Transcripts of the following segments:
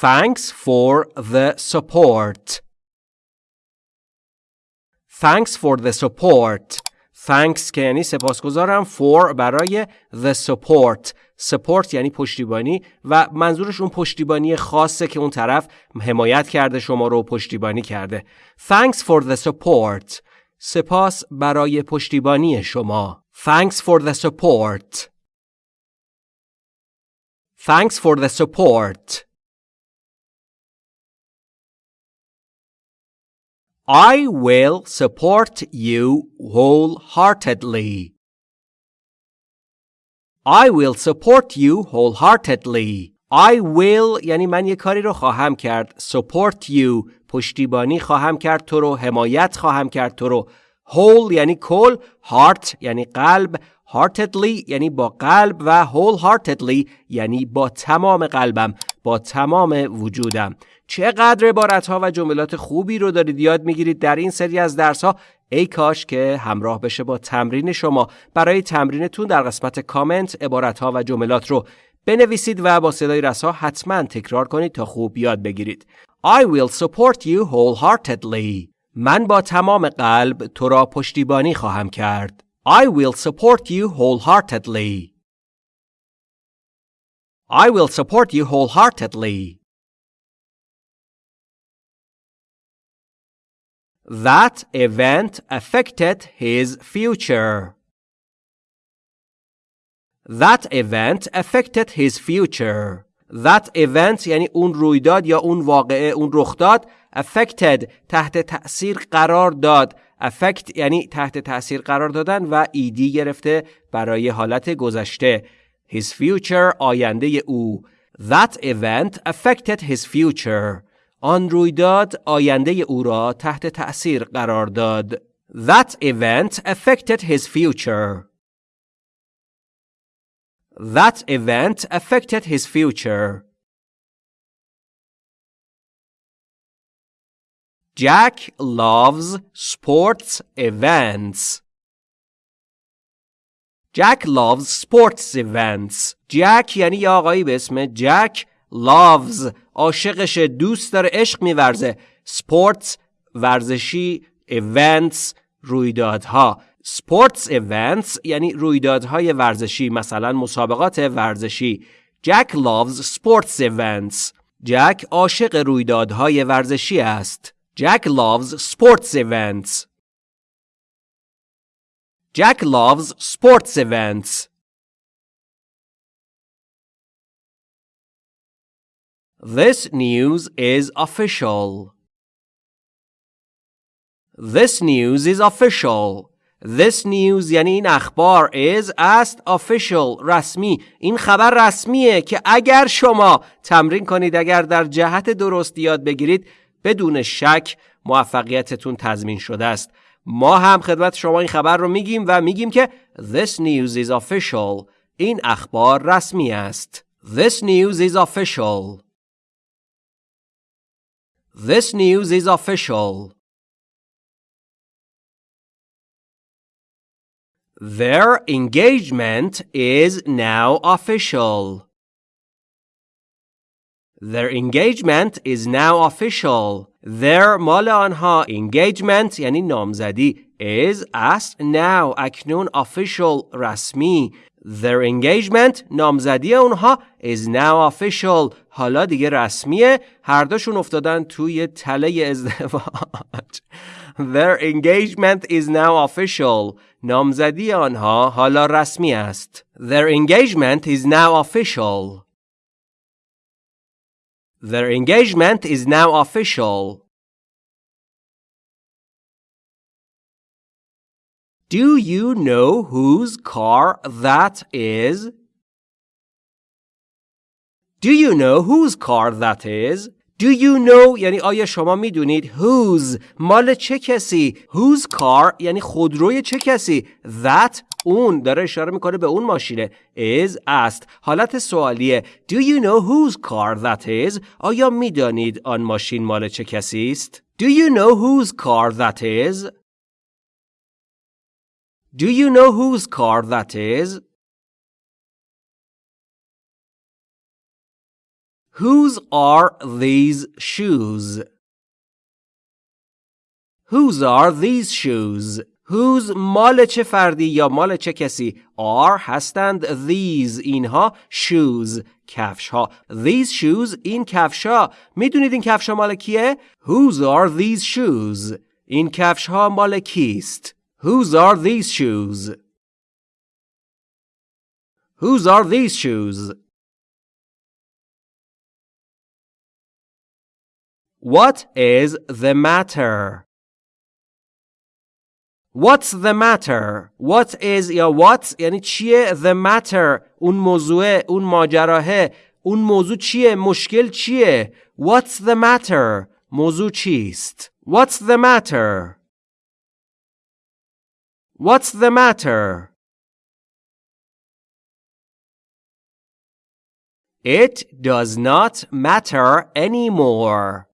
Thanks for the support. Thanks for the support. Thanks که یعنی سپاسگزارم for برای the support. support یعنی پشتیبانی و منظورش اون پشتیبانی خاصه که اون طرف حمایت کرده شما رو پشتیبانی کرده. Thanks for the support. سپاس برای پشتیبانی شما. Thanks for the support. Thanks for the support. I will support you wholeheartedly. I will support you wholeheartedly. I will یعنی من یه کاری رو خواهم کرد. Support you پشتیبانی خواهم کرد تو رو. حمایت خواهم کرد تو رو. Whole یعنی کل. Heart یعنی قلب. Heartedly یعنی با قلب و wholeheartedly یعنی با تمام قلبم. با تمام وجودم. چقدر عبارت ها و جملات خوبی رو دارید یاد می‌گیرید در این سری از درس ها ای کاش که همراه بشه با تمرین شما. برای تمرینتون در قسمت کامنت عبارت ها و جملات رو بنویسید و با صدای رسا حتما تکرار کنید تا خوب یاد بگیرید. I will support you wholeheartedly. من با تمام قلب تو را پشتیبانی خواهم کرد. I will support you wholeheartedly. I will support you wholeheartedly That event affected his future. That event affected his future. That event یعنی اون رویداد یا اون واقعه اون رخ داد affected تحت تأثیر قرار داد affect یعنی تحت تأثیر قرار دادن و ایدی گرفته برای حالت گذشته his future آینده او That event affected his future آن رویداد آینده او را تحت تأثیر قرار داد. That event affected his future. That event affected his future. Jack loves sports events. Jack loves sports events. Jack یعنی یه آقایی به اسم جک loves. عاشقش دوست داره عشق میورزه. Sports ورزشی events رویدادها. Sports events یعنی رویدادهای ورزشی مثلا مسابقات ورزشی. Jack loves sports events. جک عاشق رویدادهای ورزشی است. Jack loves sports events. Jack loves sports events This news is official. This news is official. This news یعنی این اخبار is است official رسمی این خبر رسمیه که اگر شما تمرین کنید اگر در جهت درست یاد بگیرید بدون شک موفقیتتون تضمین شده است ما هم خدمت شما این خبر رو میگیم و میگیم که This news is official این اخبار رسمی است This news is official This news is official. Their engagement is now official. Their engagement is now official. Their مال آنها engagement یعنی نامزدی is است now اکنون official رسمی Their engagement نامزدی اونها is now official حالا دیگه رسمیه هر دوشون افتادن توی تله ازدواج Their engagement is now official نامزدی آنها حالا رسمی است Their engagement is now official Their engagement is now official Do you know whose car that is? Do you know whose car that is? Do you know یعنی آیا شما میدونید whose مال چه کسی whose car یعنی خودروی چه کسی that اون داره اشاره می‌کنه به اون ماشینه is است حالت سوالیه Do you know whose car that is آیا می‌دانید آن ماشین مال چه کسی است Do you know whose car that is Do you know whose car that is? Whose are these shoes? Whose are these shoes? Whose مال چه فردی یا مال چه کسی are هستند these اینها shoes کفش ها these shoes این کفش ها می‌دونید این کفش ها مال کیه Whose are these shoes این کفش ها مال کیست Whose are these shoes Whose are these shoes What is the matter What's the matter? What is یا what یعنی چیه the matter اون موضوع اون ماجراهه اون موضوع چیه مشکل چیه What's the matter? موضوع چیست What's the matter? What's the matter? It does not matter anymore.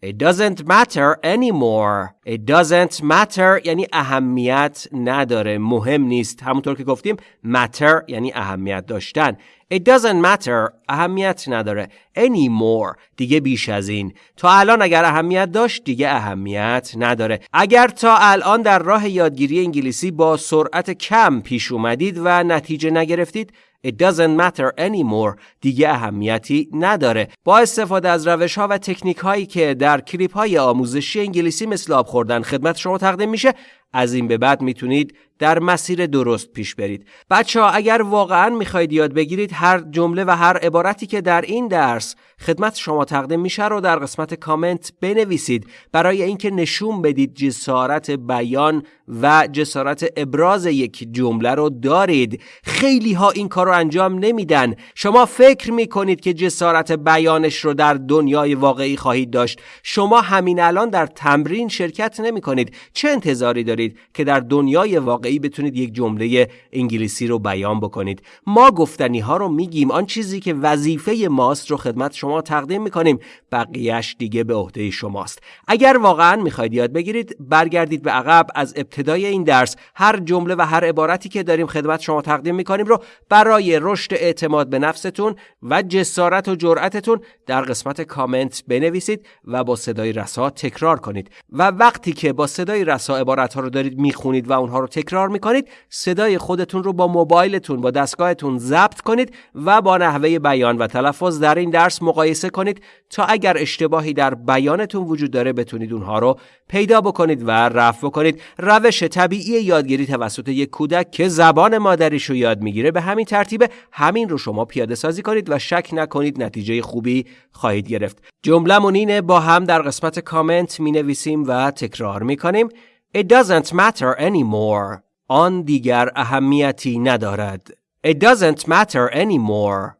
It doesn't matter anymore. It doesn't matter یعنی اهمیت نداره. مهم نیست. همونطور که گفتیم matter یعنی اهمیت داشتن. It doesn't matter. اهمیت نداره. Anymore. دیگه بیش از این. تا الان اگر اهمیت داشت دیگه اهمیت نداره. اگر تا الان در راه یادگیری انگلیسی با سرعت کم پیش اومدید و نتیجه نگرفتید It doesn't matter anymore. دیگه اهمیتی نداره. با استفاده از روش ها و تکنیک هایی که در کلیپ های آموزشی انگلیسی مثل آب خوردن خدمت شما تقدیم میشه از این به بعد می‌تونید در مسیر درست پیش برید. بچه ها اگر واقعا می‌خواید یاد بگیرید هر جمله و هر عبارتی که در این درس خدمت شما تقدیم میشه رو در قسمت کامنت بنویسید. برای اینکه نشون بدید جسارت بیان و جسارت ابراز یک جمله رو دارید. خیلی ها این کار رو انجام نمیدن. شما فکر می‌کنید که جسارت بیانش رو در دنیای واقعی خواهید داشت. شما همین الان در تمرین شرکت نمی کنید چه انتظاری دارید؟ که در دنیای واقعی بتونید یک جمله انگلیسی رو بیان بکنید. ما گفتنی ها رو میگیم. آن چیزی که وظیفه ماست رو خدمت شما تقدیم می‌کنیم. بقیهش دیگه به عهده شماست. اگر واقعا می‌خواید یاد بگیرید برگردید به عقب. از ابتدای این درس هر جمله و هر عبارتی که داریم خدمت شما تقدیم می‌کنیم رو برای رشد اعتماد به نفستون و جسارت و جرأتتون در قسمت کامنت بنویسید و با صدای رسا تکرار کنید. و وقتی که با صدای رسا عبارت ها دارید می‌خونید و اونها رو تکرار می‌کنید صدای خودتون رو با موبایلتون با دستگاهتون ضبط کنید و با نحوه بیان و تلفظ در این درس مقایسه کنید تا اگر اشتباهی در بیانتون وجود داره بتونید اونها رو پیدا بکنید و رفع بکنید. روش طبیعی یادگیری توسط یک کودک که زبان مادریش رو یاد می‌گیره به همین ترتیب همین رو شما پیاده سازی کنید و شک نکنید نتیجه خوبی خواهید گرفت. جملهمون اینه با هم در قسمت کامنت می نویسیم و تکرار می کنیم It doesn't matter anymore آن دیگر اهمیتی ندارد It doesn't matter anymore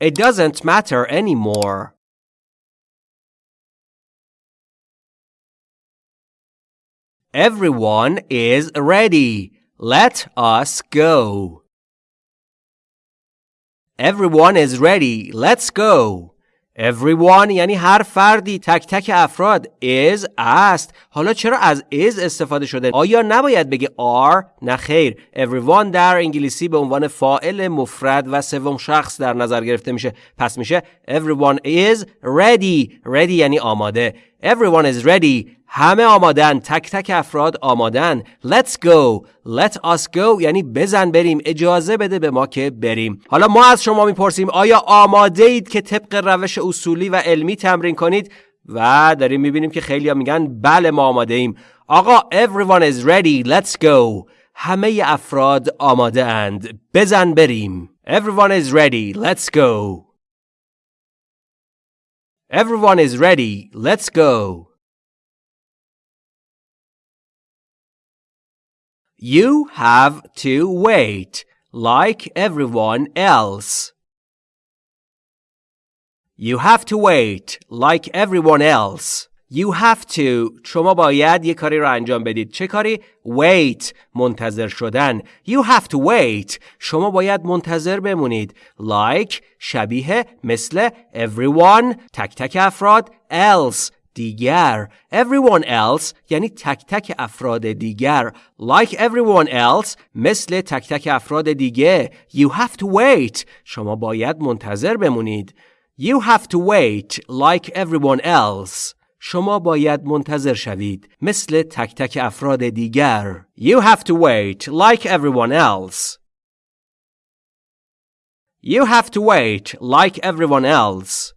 It doesn't matter anymore Everyone is ready. Let us go. Everyone is ready. Let's go. Everyone یعنی هر فردی تک تک افراد. Is است. حالا چرا از is استفاده شده؟ آیا نباید بگه are نه خیر. Everyone در انگلیسی به عنوان فاعل مفرد و سوم شخص در نظر گرفته میشه. پس میشه everyone is ready. Ready یعنی آماده. Everyone is ready. همه آمادن. تک تک افراد آمادن. Let's go. Let us go. یعنی بزن بریم. اجازه بده به ما که بریم. حالا ما از شما می‌پرسیم آیا آماده اید که طبق روش اصولی و علمی تمرین کنید؟ و داریم می‌بینیم که خیلی میگن بله ما آماده ایم. آقا everyone is ready. Let's go. همه افراد آماده اند. بزن بریم. Everyone is ready. Let's go. Everyone is ready let's go You have to wait like everyone else. You have to wait like everyone else. You have to. شما باید یه کاری رو انجام بدید. چه کاری؟ wait. منتظر شدن. You have to wait. شما باید منتظر بمونید. Like شبیه مثل everyone تک تک افراد else دیگر. Everyone else یعنی تک تک افراد دیگر. Like everyone else مثل تک تک افراد دیگه. You have to wait. شما باید منتظر بمونید. You have to wait like everyone else. شما باید منتظر شوید مثل تک تک افراد دیگر you have to wait like everyone else you have to wait like everyone else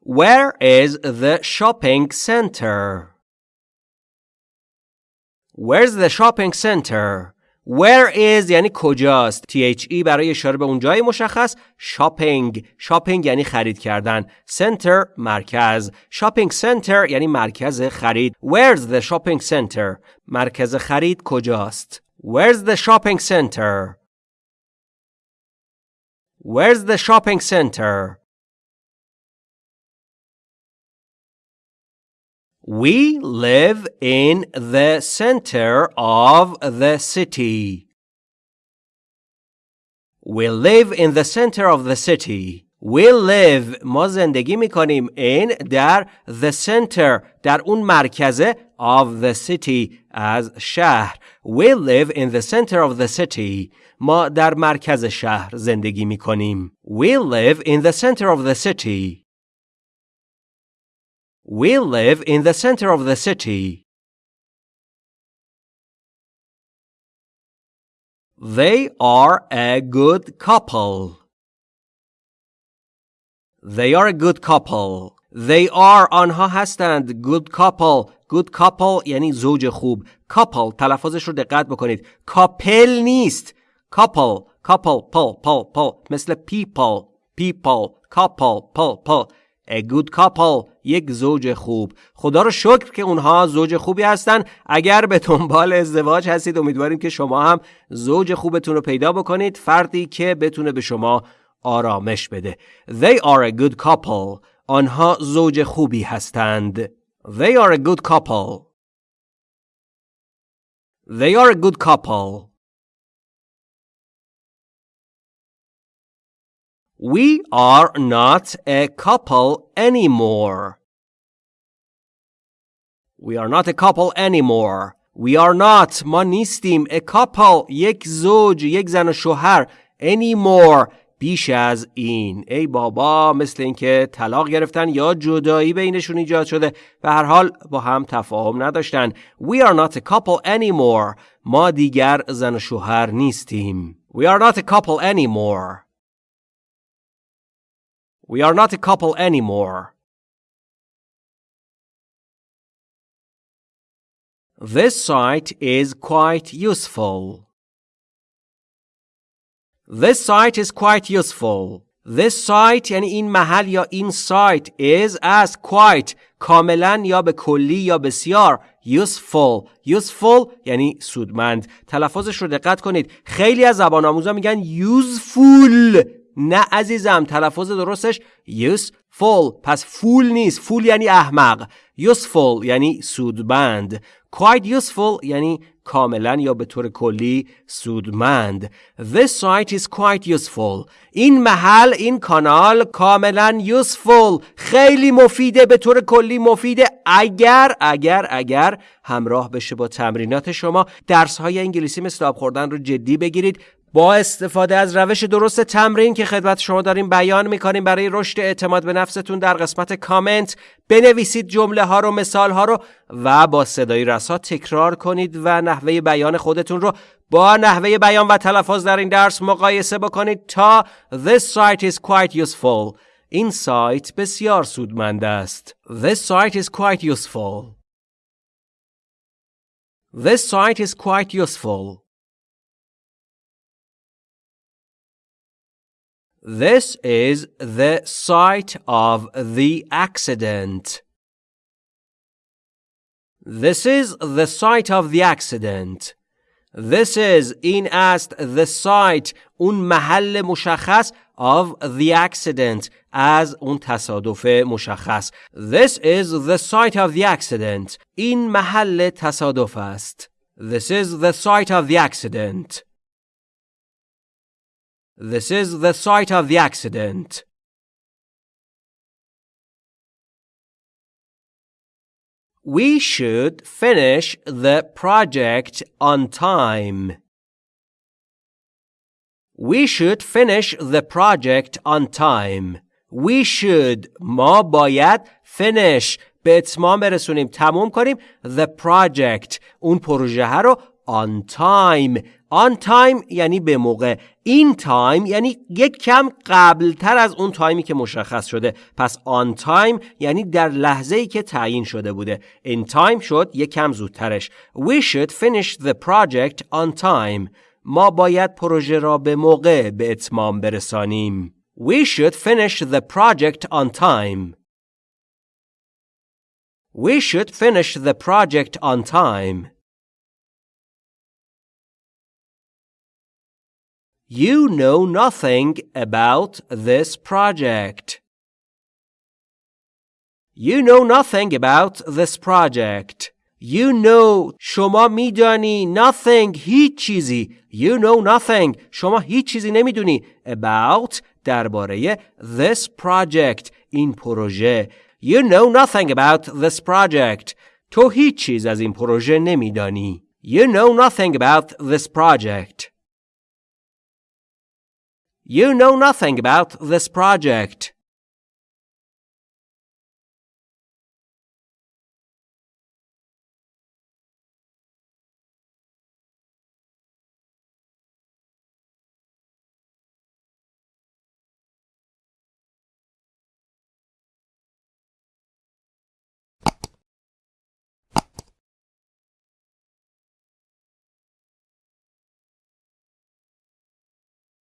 Where is the shopping center? Where's the shopping center? Where is یعنی کجاست THE برای اشاره به اون جای مشخص shopping shopping یعنی خرید کردن center مرکز shopping center یعنی مرکز خرید Where's the shopping center مرکز خرید کجاست Where's the shopping center Where's the shopping center We live in the center of the city. We live in the center of the city. We live ما زندگی میکنیم in در the center در اون مرکزه of the city از شهر. We live in the center of the city. ما در مرکز شهر زندگی میکنیم. We live in the center of the city. We live in the center of the city. They are a good couple. They are a good couple. They are آنها هستند good couple. good couple یعنی زوج خوب. couple تلفظش رو دقت بکنید. کاپل نیست. couple couple پل پل پل مثل people people couple پل پل A good couple یک زوج خوب. خدا رو شکر که اونها زوج خوبی هستن. اگر به دنبال ازدواج هستید امیدواریم که شما هم زوج خوبتون رو پیدا بکنید. فردی که بتونه به شما آرامش بده. They are a good couple. آنها زوج خوبی هستند. They are a good couple. They are a good couple. We are not a couple anymore. We are not a couple anymore. We are not ما نیستیم a couple یک زوج یک زن و شوهر anymore بیش از این ای بابا مثل اینکه طلاق گرفتن یا جدایی بینشون ایجاد شده به هر حال با هم تفاهم نداشتن We are not a couple anymore. ما دیگر زن و شوهر نیستیم We are not a couple anymore. We are not a couple anymore. This site is quite useful. This site is quite useful. This site یعنی این محل یا این سایت is as quite کاملا یا به کلی یا بسیار useful useful یعنی سودمند تلفظش رو دقت کنید خیلی از زبان آموزا میگن useful نه عزیزم تلفظ درستش useful پس فول نیست. فول یعنی احمق. useful یعنی سودمند. Quite useful یعنی کاملا یا به طور کلی سودمند. This site is quite useful. این محل این کانال کاملا useful. خیلی مفیده به طور کلی مفیده. اگر اگر اگر همراه بشه با تمرینات شما. درس های انگلیسی مثل آب خوردن رو جدی بگیرید. با استفاده از روش درست تمرین که خدمت شما داریم بیان می‌کنیم برای رشد اعتماد به نفستون در قسمت کامنت بنویسید جمله ها رو مثال ها رو و با صدای رسا تکرار کنید و نحوه بیان خودتون رو با نحوه بیان و تلفظ در این درس مقایسه بکنید تا This site is quite useful. این سایت بسیار سودمند است. This site is quite useful. This site is quite useful. This is the site of the accident. This is the site of the accident. This is in است the site اون محل مشخص of the accident از اون تصادف مشخص. This is the site of the accident. این محل تصادف است. This is the site of the accident. this is the site of the accident. We should finish the project on time. We should finish the project on time. We should ما باید finish به اتمام برسونیم تموم کنیم the project اون پروژه رو on time. On time یعنی به موقع. این تایم یعنی یک کم قبل تر از اون تایمی که مشخص شده. پس on time یعنی در لحظه ای که تعیین شده بوده. In time شد یک کم زودترش. We should finish the project on time. ما باید پروژه را به موقع به اتمام برسانیم. We should finish the project on time. We should finish the project on time. You know nothing about this project. You know nothing about this project. You know شما میدانی nothing هیچ چیزی You know nothing شما هیچ چیزی نمیدونی about درباره this project این پروژه You know nothing about this project تو هیچ چیز از این پروژه نمیدانی You know nothing about this project You know nothing about this project.